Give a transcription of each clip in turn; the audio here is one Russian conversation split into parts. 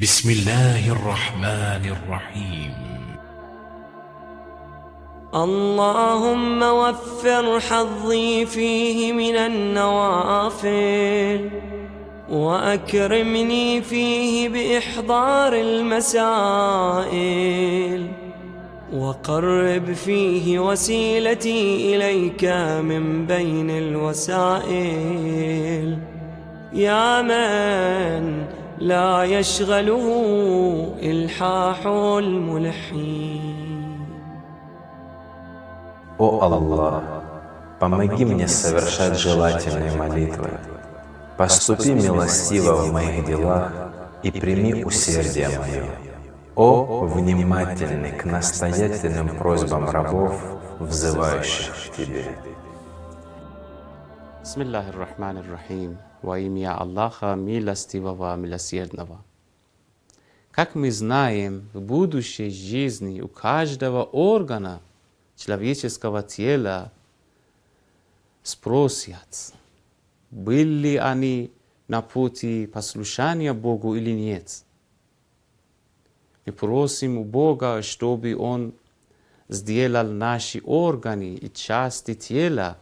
بسم الله الرحمن الرحيم. اللهم وفر حظي فيه من النوافل وأكرمني فيه بإحضار المسائل وقرب فيه وسيلتي إليك من بين الوسائل. يا من لا يشغله إلحاح الملحين О Аллах, помоги мне совершать желательные молитвы. Поступи милостиво в моих делах и прими усердие мое. О, внимательный к настоятельным просьбам рабов, взывающих к Тебе. Bismillahir Rahmanir Rahim. Во имя Аллаха, милостивого, милосердного. Как мы знаем, в будущей жизни у каждого органа человеческого тела спросят, были они на пути послушания Богу или нет. Мы просим у Бога, чтобы Он сделал наши органы и части тела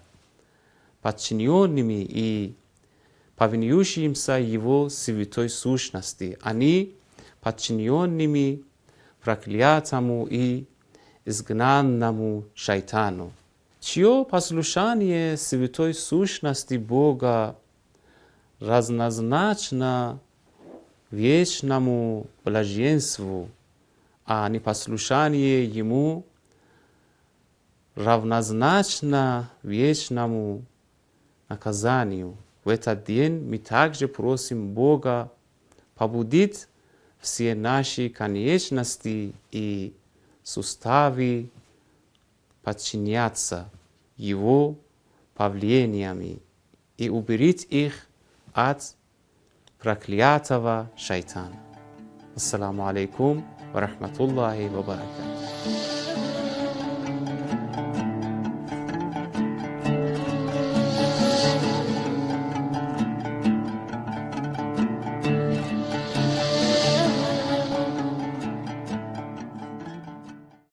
подчиненными и повинующимся Его святой сущности. Они подчиненными проклятому и изгнанному шайтану, чье послушание святой сущности Бога разнозначно вечному блаженству, а непослушание Ему равнозначно вечному наказанию. В этот день мы также просим Бога побудить все наши конечности и суставы подчиняться Его повелениями и уберить их от проклятого шайтана. Ассаламу алейкум ва рахматуллахи ва баракатух.